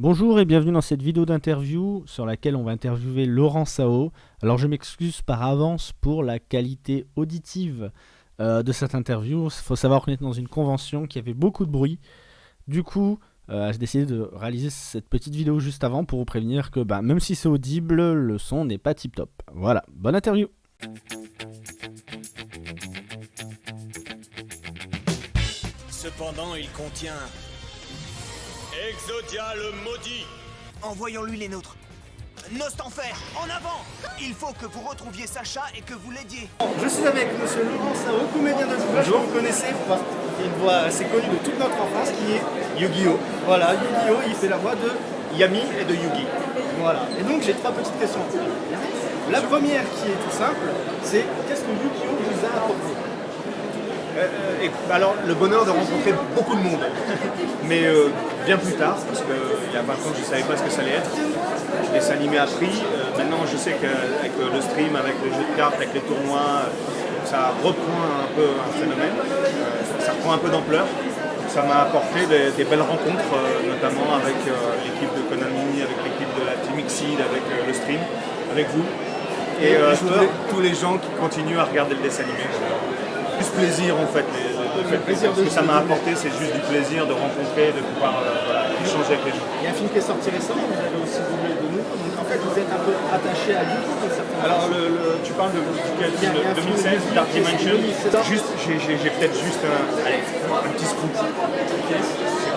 Bonjour et bienvenue dans cette vidéo d'interview sur laquelle on va interviewer Laurent Sao. Alors je m'excuse par avance pour la qualité auditive euh, de cette interview. Il faut savoir qu'on est dans une convention qui avait beaucoup de bruit. Du coup, euh, j'ai décidé de réaliser cette petite vidéo juste avant pour vous prévenir que bah, même si c'est audible, le son n'est pas tip top. Voilà, bonne interview Cependant, il contient Exodia le maudit Envoyons-lui les nôtres. Nost Enfer, en avant Il faut que vous retrouviez Sacha et que vous l'aidiez. Je suis avec monsieur Laurent Sao, comédien de doublage vous connaissez, parce qu'il a une voix assez connue de toute notre enfance, qui est Yu-Gi-Oh! Voilà, Yu-Gi-Oh! il fait la voix de Yami et de Yugi. Voilà. Et donc j'ai trois petites questions. La première qui est tout simple, c'est qu'est-ce que Yu-Gi-Oh! vous a apporté? Euh, et, alors, le bonheur de rencontrer beaucoup de monde, mais euh, bien plus tard, parce qu'il y a 20 ans, je ne savais pas ce que ça allait être. Le dessin animé a pris. Euh, maintenant, je sais qu'avec le stream, avec les jeux de cartes, avec les tournois, euh, ça reprend un peu un phénomène. Euh, ça reprend un peu d'ampleur. Ça m'a apporté des, des belles rencontres, euh, notamment avec l'équipe de Konami, avec l'équipe de la Team Exceed, avec le stream, avec vous. Et Et les tous, les, tous les gens qui continuent à regarder le dessin animé. Plus plaisir en fait. les- ce que ça m'a apporté, c'est juste du plaisir de rencontrer, de pouvoir euh, voilà, échanger avec les gens. Il y a un film qui est sorti récemment, vous avez aussi doublé de nous. Donc en fait, vous êtes un peu attaché à certaine Alors, le, le- tu parles de quel Il y a- film il y a un de film 2016, de Dark 2016, Dimension. Juste, j'ai- peut-être juste un, allez, un petit scoop.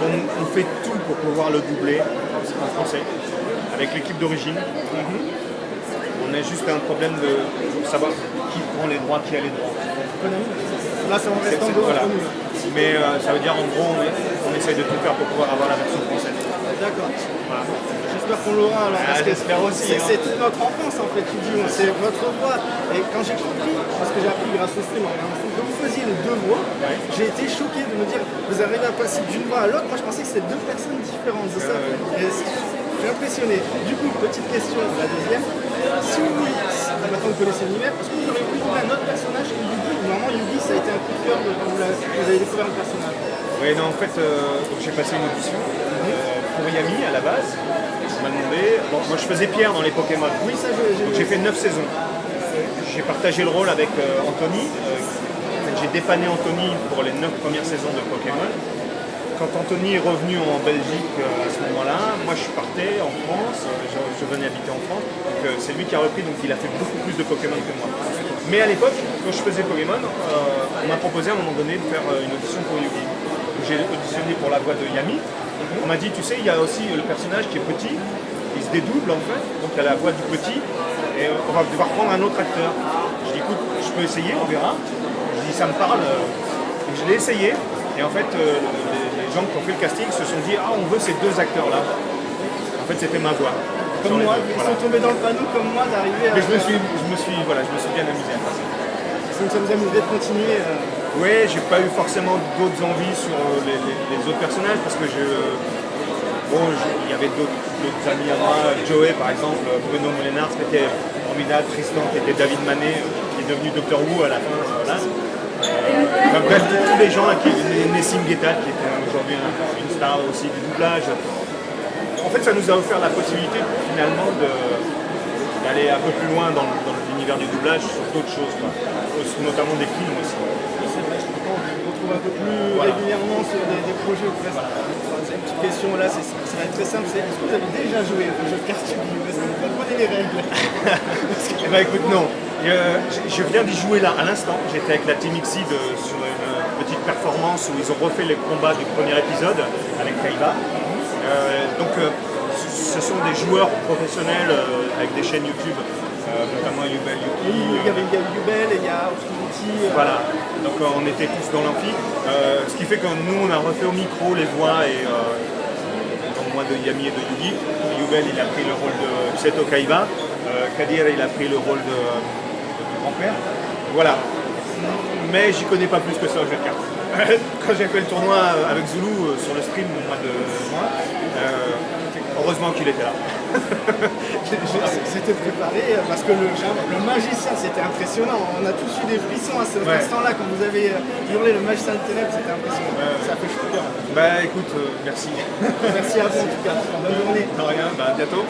On fait tout pour pouvoir le doubler en français, avec l'équipe d'origine. On a juste un problème de savoir qui prend les droits, qui a les droits. Là, ça en reste voilà. nous. Mais euh, ça veut dire en gros, on, essaye de tout faire pour pouvoir avoir la version française. D'accord. Voilà. J'espère qu'on l'aura alors. Ah, parce que j'espère aussi, C'est hein. toute notre enfance en fait, Yu-Gi-Oh! C'est votre voix. Et quand j'ai compris, parce que j'ai appris grâce au stream stream, que vous faisiez les deux voix, Ouais. j'ai été choqué de me dire vous arrivez à passer d'une voix à l'autre. Moi je pensais que c'était deux personnes différentes. Ça. Je suis impressionné. Du coup, petite question, la deuxième. Si vous, si- maintenant vous connaissez l'univers, est-ce que vous auriez pu trouver un autre personnage que Yugi Normalement, Yugi ça a été un coup de cœur de quand vous, avez découvert le personnage. Oui, non, en fait, euh, j'ai passé une audition euh, pour Yami à la base. On m'a demandé. Bon, moi je faisais Pierre dans les Pokémon. Oui, ça j'ai Donc j'ai fait 9 saisons. J'ai partagé le rôle avec euh, Anthony. J'ai dépanné Anthony pour les 9 premières saisons de Pokémon. Quand Anthony est revenu en Belgique euh, à ce moment-là, moi je partais en France, euh, je, venais habiter en France. Donc euh, c'est lui qui a repris, donc il a fait beaucoup plus de Pokémon que moi. Mais à l'époque, quand je faisais Pokémon, on m'a proposé à un moment donné de faire une audition pour Yugi. Donc, J'ai auditionné pour la voix de Yami. On m'a dit, tu sais, il y a aussi le personnage qui est petit, il se dédouble en fait, donc il y a la voix du petit, et on va devoir prendre un autre acteur. Je dis, écoute, je peux essayer, on verra. Je dis, ça me parle. Et je l'ai essayé, et en fait, les, gens qui ont fait le casting se sont dit, ah, on veut ces deux acteurs-là. En fait, c'était ma voix. Comme moi, deux, ils voilà. sont tombés dans le panneau comme moi d'arriver à. Mais je me suis, je me suis, voilà, je me suis bien amusé à faire ça. Ça nous amuserait de continuer. euh, Oui, j'ai pas eu forcément d'autres envies sur euh, les, les- les autres personnages parce que je, bon, je- il y avait d'autres amis à moi, Joey par exemple, Bruno Molinard qui était formidable, Tristan qui était David Manet, euh, qui est devenu Doctor Who à la fin, euh, voilà. Bref, tous les gens qui Nessim Guetta qui était aujourd'hui un- une star aussi du doublage. En fait, ça nous a offert la possibilité finalement d'aller un peu plus loin dans, l'univers du doublage sur d'autres choses, quoi. notamment des films aussi. C'est vrai, je on se retrouve un peu plus Voilà. régulièrement sur des, des projets ou presque. C'est une petite question là, c'est ça va être très simple. c'est Est-ce que vous avez déjà joué au jeu de cartes Est-ce que vous donner les règles Eh ben écoute, non. Euh, je- viens d'y jouer là à l'instant. J'étais avec la Team euh, sur une petite performance où ils ont refait les combats du premier épisode avec Kaiba. Euh, donc euh, ce sont des joueurs professionnels euh, avec des chaînes YouTube, euh, notamment Yubel Yuki. Il y avait Yubel et il y a Obscurity. euh, Voilà, donc euh, on était tous dans l'amphi. Euh, ce qui fait que nous on a refait au micro les voix et euh, donc moi de Yami et de Yugi. Yubel il a pris le rôle de Seto Kaiba. Euh, Kadir il a pris le rôle de, grand-père. Voilà. Mais j'y connais pas plus que ça au jeu de cartes. Quand j'ai fait le tournoi avec Zulu euh, sur le stream au mois de juin, euh, heureusement qu'il était là. C'était préparé euh, parce que le, le magicien c'était impressionnant. On a tous eu des frissons à cet Ouais. instant-là quand vous avez euh, hurlé le magicien de ténèbres, c'était impressionnant. Ça fait chaud cœur. Bah écoute, euh, merci. Merci à vous en tout cas. Bonne journée. De rien, bah à bientôt.